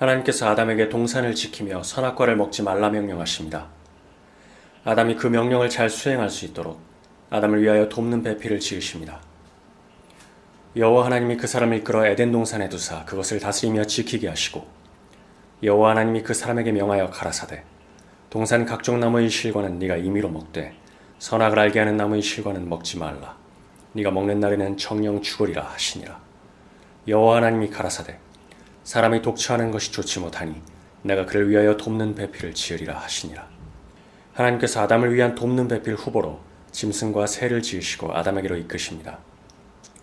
하나님께서 아담에게 동산을 지키며 선악과를 먹지 말라 명령하십니다. 아담이 그 명령을 잘 수행할 수 있도록 아담을 위하여 돕는 배필을 지으십니다. 여호와 하나님이 그 사람을 이끌어 에덴 동산에 두사 그것을 다스리며 지키게 하시고 여호와 하나님이 그 사람에게 명하여 가라사대 동산 각종 나무의 실과는 네가 임의로 먹되 선악을 알게 하는 나무의 실과는 먹지 말라 네가 먹는 날에는 정령 죽으리라 하시니라 여호와 하나님이 가라사대 사람이 독처하는 것이 좋지 못하니 내가 그를 위하여 돕는 배필을 지으리라 하시니라 하나님께서 아담을 위한 돕는 배필 후보로 짐승과 새를 지으시고 아담에게로 이끄십니다.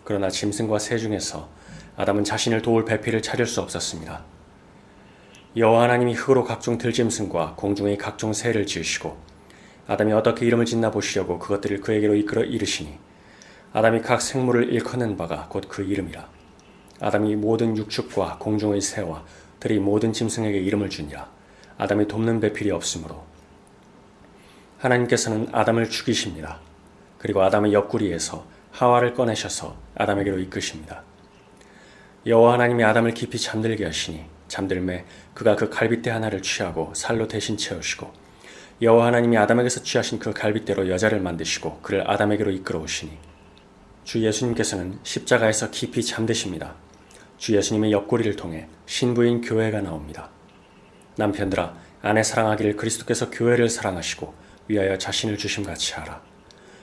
그러나 짐승과 새 중에서 아담은 자신을 도울 배필을 찾을 수 없었습니다. 여호와 하나님이 흙으로 각종 들짐승과 공중의 각종 새를 지으시고 아담이 어떻게 이름을 짓나 보시려고 그것들을 그에게로 이끌어 이르시니 아담이 각 생물을 일컫는 바가 곧 그 이름이라 아담이 모든 육축과 공중의 새와 들이 모든 짐승에게 이름을 주니라 아담이 돕는 배필이 없으므로 하나님께서는 아담을 죽이십니다. 그리고 아담의 옆구리에서 하와를 꺼내셔서 아담에게로 이끄십니다. 여호와 하나님이 아담을 깊이 잠들게 하시니 잠들매 그가 그 갈빗대 하나를 취하고 살로 대신 채우시고 여호와 하나님이 아담에게서 취하신 그 갈빗대로 여자를 만드시고 그를 아담에게로 이끌어 오시니 주 예수님께서는 십자가에서 깊이 잠드십니다. 주 예수님의 옆구리를 통해 신부인 교회가 나옵니다. 남편들아 아내 사랑하기를 그리스도께서 교회를 사랑하시고 위하여 자신을 주심같이 하라.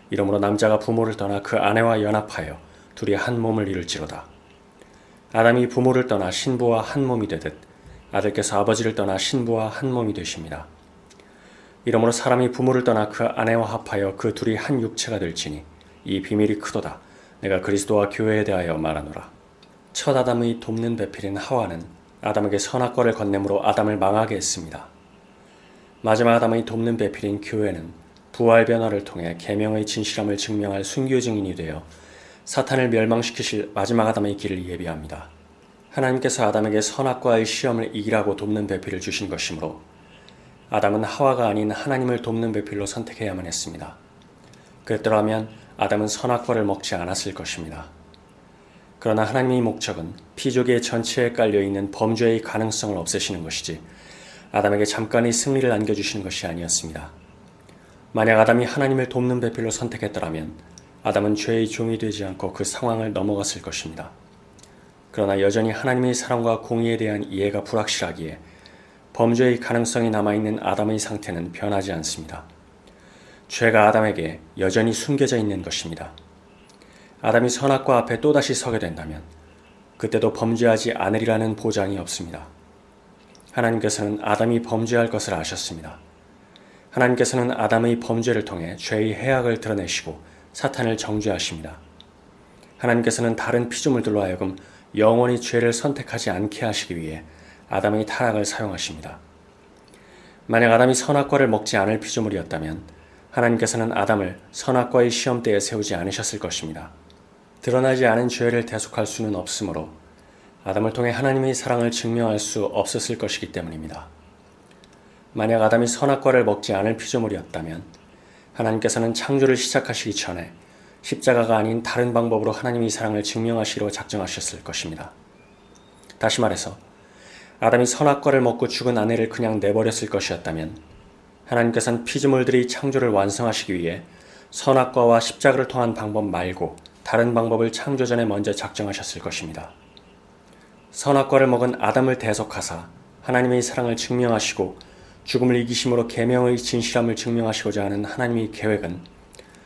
이러므로 남자가 부모를 떠나 그 아내와 연합하여 둘이 한 몸을 이룰지로다. 아담이 부모를 떠나 신부와 한 몸이 되듯 아들께서 아버지를 떠나 신부와 한 몸이 되십니다. 이러므로 사람이 부모를 떠나 그 아내와 합하여 그 둘이 한 육체가 될지니 이 비밀이 크도다. 내가 그리스도와 교회에 대하여 말하노라. 첫 아담의 돕는 배필인 하와는 아담에게 선악과를 건네므로 아담을 망하게 했습니다. 마지막 아담의 돕는 배필인 교회는 부활 변화를 통해 계명의 진실함을 증명할 순교 증인이 되어 사탄을 멸망시키실 마지막 아담의 길을 예비합니다. 하나님께서 아담에게 선악과의 시험을 이기라고 돕는 배필을 주신 것이므로 아담은 하와가 아닌 하나님을 돕는 배필로 선택해야만 했습니다. 그랬더라면 아담은 선악과를 먹지 않았을 것입니다. 그러나 하나님의 목적은 피조계 전체에 깔려있는 범죄의 가능성을 없애시는 것이지 아담에게 잠깐의 승리를 안겨주시는 것이 아니었습니다. 만약 아담이 하나님을 돕는 배필로 선택했더라면 아담은 죄의 종이 되지 않고 그 상황을 넘어갔을 것입니다. 그러나 여전히 하나님의 사랑과 공의에 대한 이해가 불확실하기에 범죄의 가능성이 남아있는 아담의 상태는 변하지 않습니다. 죄가 아담에게 여전히 숨겨져 있는 것입니다. 아담이 선악과 앞에 또다시 서게 된다면 그때도 범죄하지 않으리라는 보장이 없습니다. 하나님께서는 아담이 범죄할 것을 아셨습니다. 하나님께서는 아담의 범죄를 통해 죄의 해악을 드러내시고 사탄을 정죄하십니다. 하나님께서는 다른 피조물들로 하여금 영원히 죄를 선택하지 않게 하시기 위해 아담의 타락을 사용하십니다. 만약 아담이 선악과를 먹지 않을 피조물이었다면 하나님께서는 아담을 선악과의 시험대에 세우지 않으셨을 것입니다. 드러나지 않은 죄를 대속할 수는 없으므로 아담을 통해 하나님의 사랑을 증명할 수 없었을 것이기 때문입니다. 만약 아담이 선악과를 먹지 않을 피조물이었다면 하나님께서는 창조를 시작하시기 전에 십자가가 아닌 다른 방법으로 하나님의 사랑을 증명하시기로 작정하셨을 것입니다. 다시 말해서 아담이 선악과를 먹고 죽은 아내를 그냥 내버렸을 것이었다면 하나님께서는 피조물들이 창조를 완성하시기 위해 선악과와 십자가를 통한 방법 말고 다른 방법을 창조 전에 먼저 작정하셨을 것입니다. 선악과를 먹은 아담을 대속하사 하나님의 사랑을 증명하시고 죽음을 이기심으로 계명의 진실함을 증명하시고자 하는 하나님의 계획은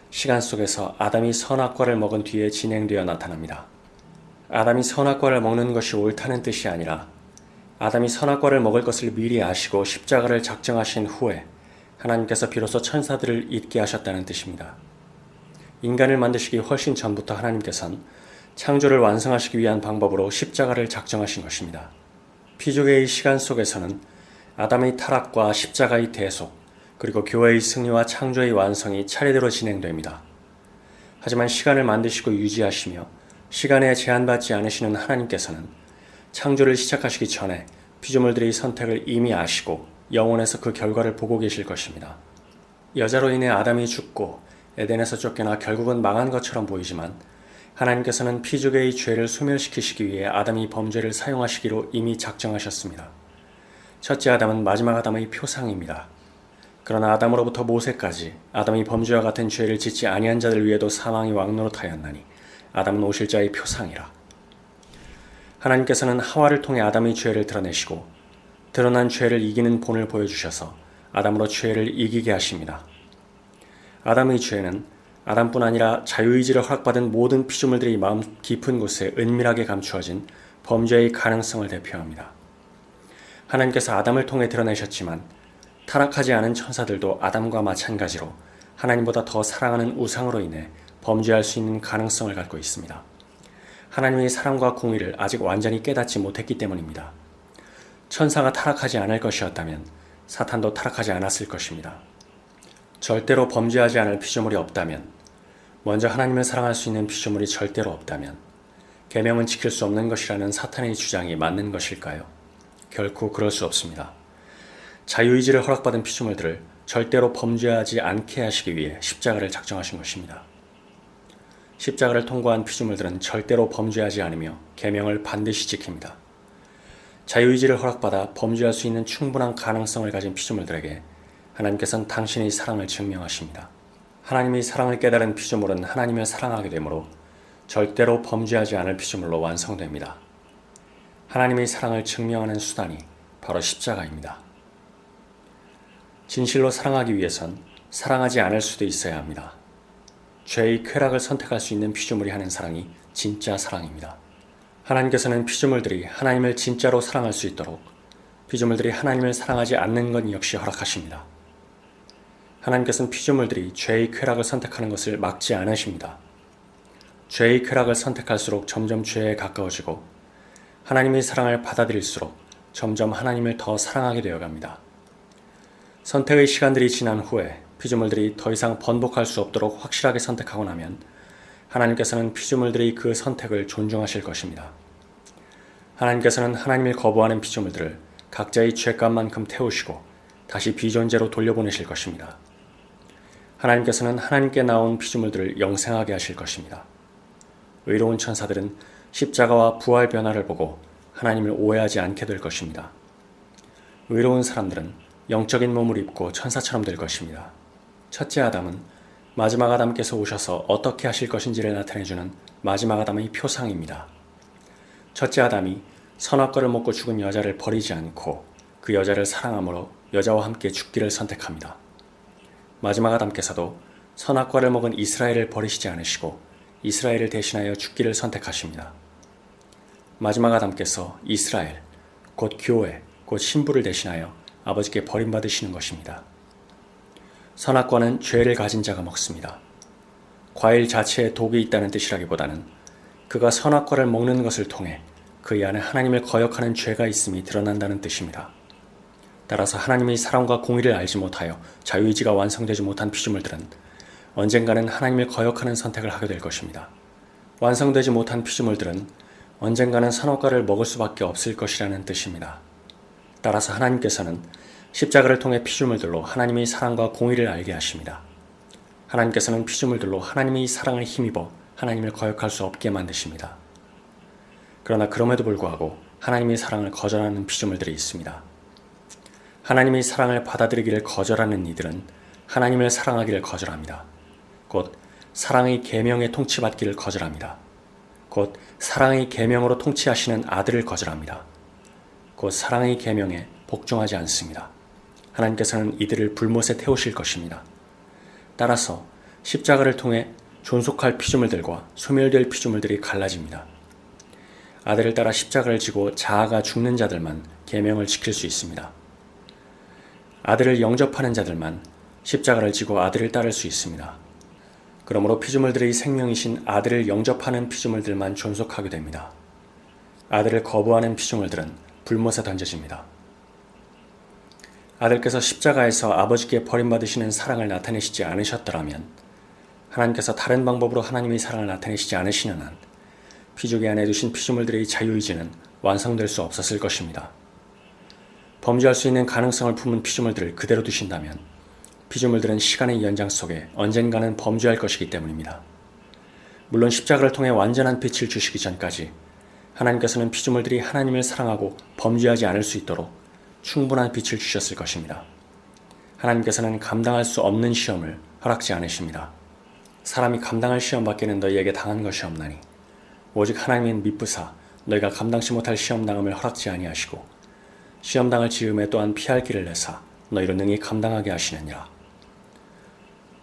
시간 속에서 아담이 선악과를 먹은 뒤에 진행되어 나타납니다. 아담이 선악과를 먹는 것이 옳다는 뜻이 아니라 아담이 선악과를 먹을 것을 미리 아시고 십자가를 작정하신 후에 하나님께서 비로소 천사들을 잊게 하셨다는 뜻입니다. 인간을 만드시기 훨씬 전부터 하나님께서는 창조를 완성하시기 위한 방법으로 십자가를 작정하신 것입니다. 피조계의 시간 속에서는 아담의 타락과 십자가의 대속, 그리고 교회의 승리와 창조의 완성이 차례대로 진행됩니다. 하지만 시간을 만드시고 유지하시며 시간에 제한받지 않으시는 하나님께서는 창조를 시작하시기 전에 피조물들의 선택을 이미 아시고 영원에서 그 결과를 보고 계실 것입니다. 여자로 인해 아담이 죽고 에덴에서 쫓겨나 결국은 망한 것처럼 보이지만 하나님께서는 피조계의 죄를 소멸시키시기 위해 아담이 범죄를 사용하시기로 이미 작정하셨습니다. 첫째 아담은 마지막 아담의 표상입니다. 그러나 아담으로부터 모세까지 아담이 범죄와 같은 죄를 짓지 아니한 자들 위에도 사망이 왕노릇하였나니 아담은 오실 자의 표상이라. 하나님께서는 하와를 통해 아담의 죄를 드러내시고 드러난 죄를 이기는 본을 보여주셔서 아담으로 죄를 이기게 하십니다. 아담의 죄는 아담뿐 아니라 자유의지를 허락받은 모든 피조물들이 마음 깊은 곳에 은밀하게 감추어진 범죄의 가능성을 대표합니다. 하나님께서 아담을 통해 드러내셨지만 타락하지 않은 천사들도 아담과 마찬가지로 하나님보다 더 사랑하는 우상으로 인해 범죄할 수 있는 가능성을 갖고 있습니다. 하나님의 사랑과 공의를 아직 완전히 깨닫지 못했기 때문입니다. 천사가 타락하지 않을 것이었다면 사탄도 타락하지 않았을 것입니다. 절대로 범죄하지 않을 피조물이 없다면, 먼저 하나님을 사랑할 수 있는 피조물이 절대로 없다면, 계명은 지킬 수 없는 것이라는 사탄의 주장이 맞는 것일까요? 결코 그럴 수 없습니다. 자유의지를 허락받은 피조물들을 절대로 범죄하지 않게 하시기 위해 십자가를 작정하신 것입니다. 십자가를 통과한 피조물들은 절대로 범죄하지 않으며 계명을 반드시 지킵니다. 자유의지를 허락받아 범죄할 수 있는 충분한 가능성을 가진 피조물들에게 하나님께서는 당신의 사랑을 증명하십니다. 하나님의 사랑을 깨달은 피조물은 하나님을 사랑하게 되므로 절대로 범죄하지 않을 피조물로 완성됩니다. 하나님의 사랑을 증명하는 수단이 바로 십자가입니다. 진실로 사랑하기 위해선 사랑하지 않을 수도 있어야 합니다. 죄의 쾌락을 선택할 수 있는 피조물이 하는 사랑이 진짜 사랑입니다. 하나님께서는 피조물들이 하나님을 진짜로 사랑할 수 있도록 피조물들이 하나님을 사랑하지 않는 것 역시 허락하십니다. 하나님께서는 피조물들이 죄의 쾌락을 선택하는 것을 막지 않으십니다. 죄의 쾌락을 선택할수록 점점 죄에 가까워지고 하나님의 사랑을 받아들일수록 점점 하나님을 더 사랑하게 되어 갑니다. 선택의 시간들이 지난 후에 피조물들이 더 이상 번복할 수 없도록 확실하게 선택하고 나면 하나님께서는 피조물들이 그 선택을 존중하실 것입니다. 하나님께서는 하나님을 거부하는 피조물들을 각자의 죄값만큼 태우시고 다시 비존재로 돌려보내실 것입니다. 하나님께서는 하나님께 나온 피조물들을 영생하게 하실 것입니다. 의로운 천사들은 십자가와 부활 변화를 보고 하나님을 오해하지 않게 될 것입니다. 의로운 사람들은 영적인 몸을 입고 천사처럼 될 것입니다. 첫째 아담은 마지막 아담께서 오셔서 어떻게 하실 것인지를 나타내주는 마지막 아담의 표상입니다. 첫째 아담이 선악과를 먹고 죽은 여자를 버리지 않고 그 여자를 사랑함으로 여자와 함께 죽기를 선택합니다. 마지막 아담께서도 선악과를 먹은 이스라엘을 버리시지 않으시고 이스라엘을 대신하여 죽기를 선택하십니다. 마지막 아담께서 이스라엘, 곧 교회, 곧 신부를 대신하여 아버지께 버림받으시는 것입니다. 선악과는 죄를 가진 자가 먹습니다. 과일 자체에 독이 있다는 뜻이라기보다는 그가 선악과를 먹는 것을 통해 그의 안에 하나님을 거역하는 죄가 있음이 드러난다는 뜻입니다. 따라서 하나님의 사랑과 공의를 알지 못하여 자유의지가 완성되지 못한 피조물들은 언젠가는 하나님을 거역하는 선택을 하게 될 것입니다. 완성되지 못한 피조물들은 언젠가는 선악과를 먹을 수밖에 없을 것이라는 뜻입니다. 따라서 하나님께서는 십자가를 통해 피조물들로 하나님의 사랑과 공의를 알게 하십니다. 하나님께서는 피조물들로 하나님의 사랑을 힘입어 하나님을 거역할 수 없게 만드십니다. 그러나 그럼에도 불구하고 하나님의 사랑을 거절하는 피조물들이 있습니다. 하나님의 사랑을 받아들이기를 거절하는 이들은 하나님을 사랑하기를 거절합니다. 곧 사랑의 계명에 통치받기를 거절합니다. 곧 사랑의 계명으로 통치하시는 아들을 거절합니다. 곧 사랑의 계명에 복종하지 않습니다. 하나님께서는 이들을 불못에 태우실 것입니다. 따라서 십자가를 통해 존속할 피조물들과 소멸될 피조물들이 갈라집니다. 아들을 따라 십자가를 지고 자아가 죽는 자들만 계명을 지킬 수 있습니다. 아들을 영접하는 자들만 십자가를 지고 아들을 따를 수 있습니다. 그러므로 피조물들의 생명이신 아들을 영접하는 피조물들만 존속하게 됩니다. 아들을 거부하는 피조물들은 불못에 던져집니다. 아들께서 십자가에서 아버지께 버림받으시는 사랑을 나타내시지 않으셨더라면 하나님께서 다른 방법으로 하나님의 사랑을 나타내시지 않으시는 한 피조기 안에 두신 피조물들의 자유의지는 완성될 수 없었을 것입니다. 범죄할 수 있는 가능성을 품은 피조물들을 그대로 두신다면 피조물들은 시간의 연장 속에 언젠가는 범죄할 것이기 때문입니다. 물론 십자가를 통해 완전한 빛을 주시기 전까지 하나님께서는 피조물들이 하나님을 사랑하고 범죄하지 않을 수 있도록 충분한 빛을 주셨을 것입니다. 하나님께서는 감당할 수 없는 시험을 허락지 않으십니다. 사람이 감당할 시험 밖에는 너희에게 당한 것이 없나니 오직 하나님은 미쁘사 너희가 감당치 못할 시험 당함을 허락지 아니하시고 시험 당할 지음에 또한 피할 길을 내사 너희로 능히 감당하게 하시느니라.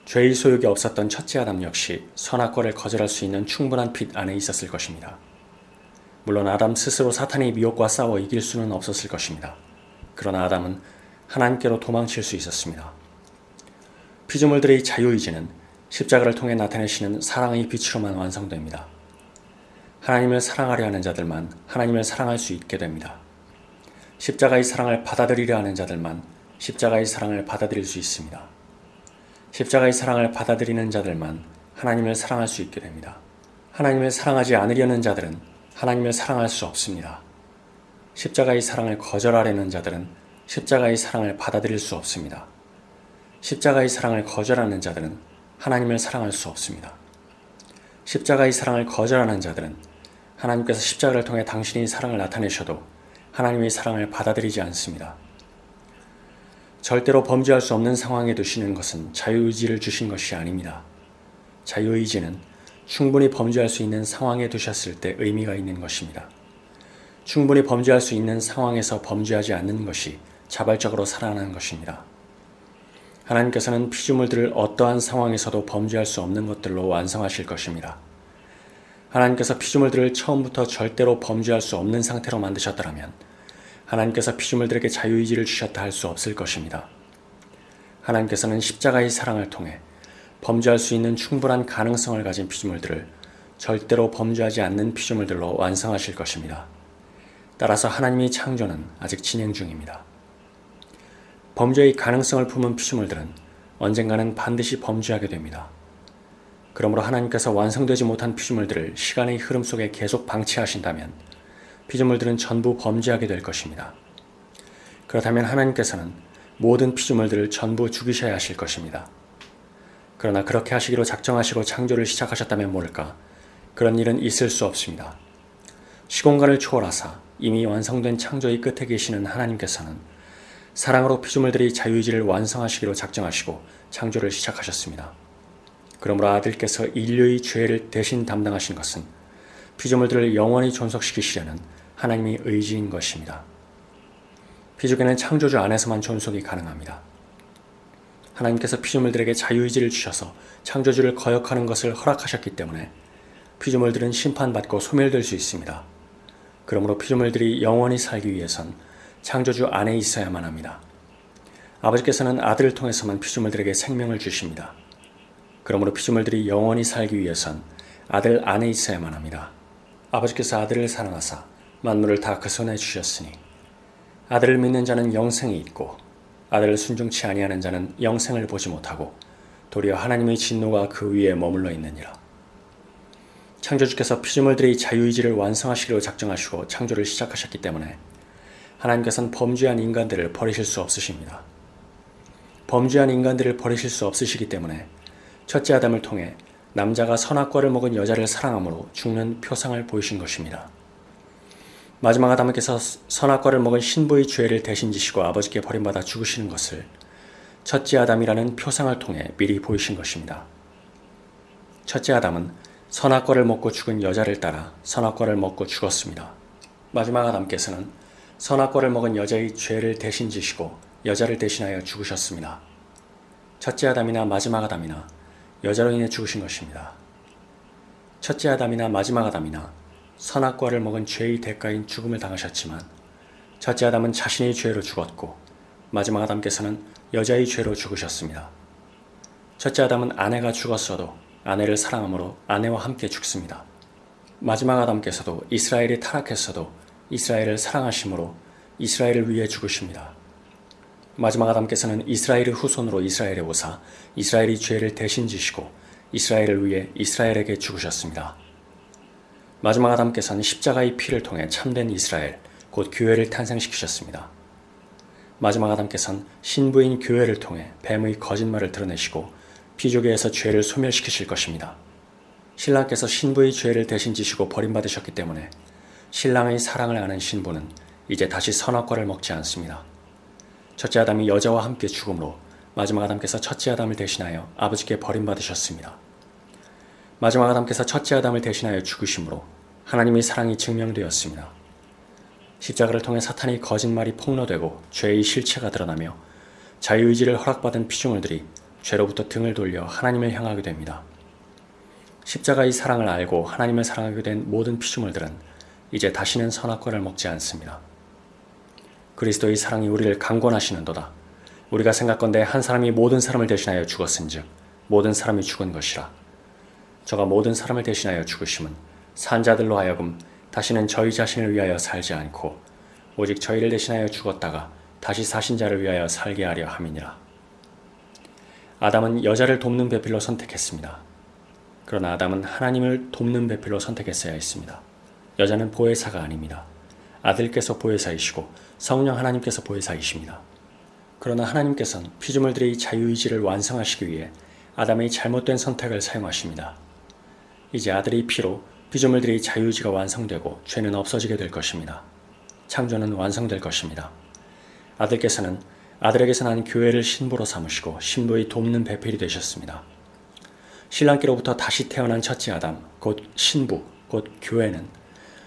죄의 소욕이 없었던 첫째 아담 역시 선악과를 거절할 수 있는 충분한 빛 안에 있었을 것입니다. 물론 아담 스스로 사탄의 미혹과 싸워 이길 수는 없었을 것입니다. 그러나 아담은 하나님께로 도망칠 수 있었습니다. 피조물들의 자유의지는 십자가를 통해 나타내시는 사랑의 빛으로만 완성됩니다. 하나님을 사랑하려 하는 자들만 하나님을 사랑할 수 있게 됩니다. 십자가의 사랑을 받아들이려 하는 자들만 십자가의 사랑을 받아들일 수 있습니다. 십자가의 사랑을 받아들이는 자들만 하나님을 사랑할 수 있게 됩니다. 하나님을 사랑하지 않으려는 자들은 하나님을 사랑할 수 없습니다. 십자가의 사랑을 거절하려는 자들은 십자가의 사랑을 받아들일 수 없습니다. 십자가의 사랑을 거절하는 자들은 하나님을 사랑할 수 없습니다. 십자가의 사랑을 거절하는 자들은 하나님께서 십자가를 통해 당신의 사랑을 나타내셔도 하나님의 사랑을 받아들이지 않습니다. 절대로 범죄할 수 없는 상황에 두시는 것은 자유의지를 주신 것이 아닙니다. 자유의지는 충분히 범죄할 수 있는 상황에 두셨을 때 의미가 있는 것입니다. 충분히 범죄할 수 있는 상황에서 범죄하지 않는 것이 자발적으로 살아나는 것입니다. 하나님께서는 피조물들을 어떠한 상황에서도 범죄할 수 없는 것들로 완성하실 것입니다. 하나님께서 피조물들을 처음부터 절대로 범죄할 수 없는 상태로 만드셨더라면 하나님께서 피조물들에게 자유의지를 주셨다 할 수 없을 것입니다. 하나님께서는 십자가의 사랑을 통해 범죄할 수 있는 충분한 가능성을 가진 피조물들을 절대로 범죄하지 않는 피조물들로 완성하실 것입니다. 따라서 하나님의 창조는 아직 진행 중입니다. 범죄의 가능성을 품은 피조물들은 언젠가는 반드시 범죄하게 됩니다. 그러므로 하나님께서 완성되지 못한 피조물들을 시간의 흐름 속에 계속 방치하신다면 피조물들은 전부 범죄하게 될 것입니다. 그렇다면 하나님께서는 모든 피조물들을 전부 죽이셔야 하실 것입니다. 그러나 그렇게 하시기로 작정하시고 창조를 시작하셨다면 모를까 그런 일은 있을 수 없습니다. 시공간을 초월하사 이미 완성된 창조의 끝에 계시는 하나님께서는 사랑으로 피조물들이 자유의지를 완성하시기로 작정하시고 창조를 시작하셨습니다. 그러므로 아들께서 인류의 죄를 대신 담당하신 것은 피조물들을 영원히 존속시키시려는 하나님의 의지인 것입니다. 피조계는 창조주 안에서만 존속이 가능합니다. 하나님께서 피조물들에게 자유의지를 주셔서 창조주를 거역하는 것을 허락하셨기 때문에 피조물들은 심판받고 소멸될 수 있습니다. 그러므로 피조물들이 영원히 살기 위해선 창조주 안에 있어야만 합니다. 아버지께서는 아들을 통해서만 피조물들에게 생명을 주십니다. 그러므로 피조물들이 영원히 살기 위해선 아들 안에 있어야만 합니다. 아버지께서 아들을 사랑하사 만물을 다 그 손에 주셨으니 아들을 믿는 자는 영생이 있고 아들을 순종치 아니하는 자는 영생을 보지 못하고 도리어 하나님의 진노가 그 위에 머물러 있느니라. 창조주께서 피조물들의 자유의지를 완성하시기로 작정하시고 창조를 시작하셨기 때문에 하나님께서는 범죄한 인간들을 버리실 수 없으십니다. 범죄한 인간들을 버리실 수 없으시기 때문에 첫째 아담을 통해 남자가 선악과를 먹은 여자를 사랑함으로 죽는 표상을 보이신 것입니다. 마지막 아담께서 선악과를 먹은 신부의 죄를 대신 지시고 아버지께 버림받아 죽으시는 것을 첫째 아담이라는 표상을 통해 미리 보이신 것입니다. 첫째 아담은 선악과를 먹고 죽은 여자를 따라 선악과를 먹고 죽었습니다. 마지막 아담께서는 선악과를 먹은 여자의 죄를 대신 지시고 여자를 대신하여 죽으셨습니다. 첫째 아담이나 마지막 아담이나 여자로 인해 죽으신 것입니다. 첫째 아담이나 마지막 아담이나 선악과를 먹은 죄의 대가인 죽음을 당하셨지만 첫째 아담은 자신의 죄로 죽었고 마지막 아담께서는 여자의 죄로 죽으셨습니다. 첫째 아담은 아내가 죽었어도 아내를 사랑함으로 아내와 함께 죽습니다. 마지막 아담께서도 이스라엘이 타락했어도 이스라엘을 사랑하심으로 이스라엘을 위해 죽으십니다. 마지막 아담께서는 이스라엘의 후손으로 이스라엘에 오사 이스라엘이 죄를 대신 지시고 이스라엘을 위해 이스라엘에게 죽으셨습니다. 마지막 아담께서는 십자가의 피를 통해 참된 이스라엘, 곧 교회를 탄생시키셨습니다. 마지막 아담께서는 신부인 교회를 통해 뱀의 거짓말을 드러내시고 피조계에서 죄를 소멸시키실 것입니다. 신랑께서 신부의 죄를 대신 지시고 버림받으셨기 때문에 신랑의 사랑을 아는 신부는 이제 다시 선악과를 먹지 않습니다. 첫째 아담이 여자와 함께 죽음으로 마지막 아담께서 첫째 아담을 대신하여 아버지께 버림받으셨습니다. 마지막 아담께서 첫째 아담을 대신하여 죽으심으로 하나님의 사랑이 증명되었습니다. 십자가를 통해 사탄이 거짓말이 폭로되고 죄의 실체가 드러나며 자유의지를 허락받은 피조물들이 죄로부터 등을 돌려 하나님을 향하게 됩니다. 십자가의 사랑을 알고 하나님을 사랑하게 된 모든 피조물들은 이제 다시는 선악과를 먹지 않습니다. 그리스도의 사랑이 우리를 강권하시는도다. 우리가 생각건대 한 사람이 모든 사람을 대신하여 죽었은즉 모든 사람이 죽은 것이라. 저가 모든 사람을 대신하여 죽으심은 산자들로 하여금 다시는 저희 자신을 위하여 살지 않고 오직 저희를 대신하여 죽었다가 다시 사신 자를 위하여 살게 하려 함이니라. 아담은 여자를 돕는 배필로 선택했습니다. 그러나 아담은 하나님을 돕는 배필로 선택했어야 했습니다. 여자는 보혜사가 아닙니다. 아들께서 보혜사이시고 성령 하나님께서 보혜사이십니다. 그러나 하나님께서는 피조물들의 자유의지를 완성하시기 위해 아담의 잘못된 선택을 사용하십니다. 이제 아들의 피로 피조물들의 자유의지가 완성되고 죄는 없어지게 될 것입니다. 창조는 완성될 것입니다. 아들께서는 아들에게서 난 교회를 신부로 삼으시고 신부의 돕는 배필이 되셨습니다. 신랑께로부터 다시 태어난 첫째 아담, 곧 신부, 곧 교회는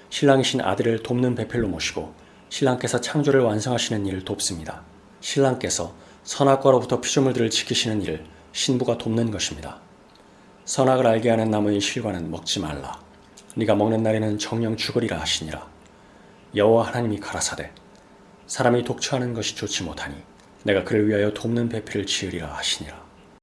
신랑이신 아들을 돕는 배필로 모시고 신랑께서 창조를 완성하시는 일을 돕습니다. 신랑께서 선악과로부터 피조물들을 지키시는 일을 신부가 돕는 것입니다. 선악을 알게 하는 나무의 실과는 먹지 말라. 네가 먹는 날에는 정령 죽으리라 하시니라. 여호와 하나님이 가라사대 사람이 독처하는 것이 좋지 못하니 내가 그를 위하여 돕는 배필을 지으리라 하시니라.